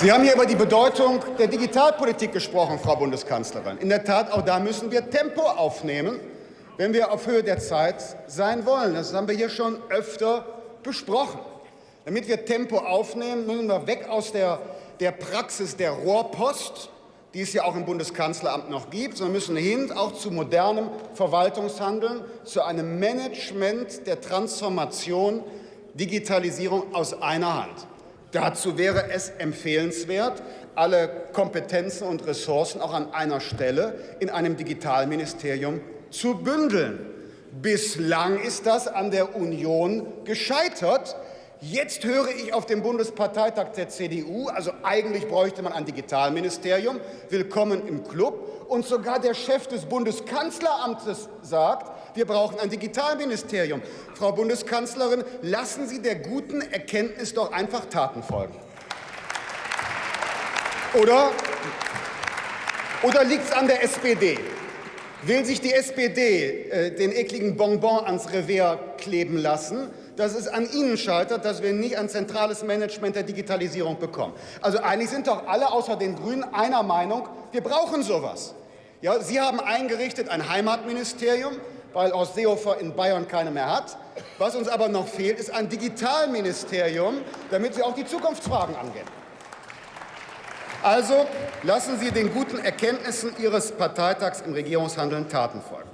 Sie haben hier über die Bedeutung der Digitalpolitik gesprochen, Frau Bundeskanzlerin. In der Tat, auch da müssen wir Tempo aufnehmen, wenn wir auf Höhe der Zeit sein wollen. Das haben wir hier schon öfter besprochen. Damit wir Tempo aufnehmen, müssen wir weg aus der, der Praxis der Rohrpost, die es ja auch im Bundeskanzleramt noch gibt, sondern müssen hin auch zu modernem Verwaltungshandeln, zu einem Management der Transformation, Digitalisierung aus einer Hand. Dazu wäre es empfehlenswert, alle Kompetenzen und Ressourcen auch an einer Stelle in einem Digitalministerium zu bündeln. Bislang ist das an der Union gescheitert. Jetzt höre ich auf dem Bundesparteitag der CDU, also eigentlich bräuchte man ein Digitalministerium, willkommen im Club. Und sogar der Chef des Bundeskanzleramtes sagt, wir brauchen ein Digitalministerium. Frau Bundeskanzlerin, lassen Sie der guten Erkenntnis doch einfach Taten folgen. Oder, oder liegt es an der SPD? Will sich die SPD äh, den ekligen Bonbon ans Revers kleben lassen, dass es an Ihnen scheitert, dass wir nicht ein zentrales Management der Digitalisierung bekommen. Also eigentlich sind doch alle außer den Grünen einer Meinung, wir brauchen sowas. Ja, Sie haben eingerichtet ein Heimatministerium, weil Horst Seehofer in Bayern keine mehr hat. Was uns aber noch fehlt, ist ein Digitalministerium, damit Sie auch die Zukunftsfragen angehen. Also lassen Sie den guten Erkenntnissen Ihres Parteitags im Regierungshandeln Taten folgen.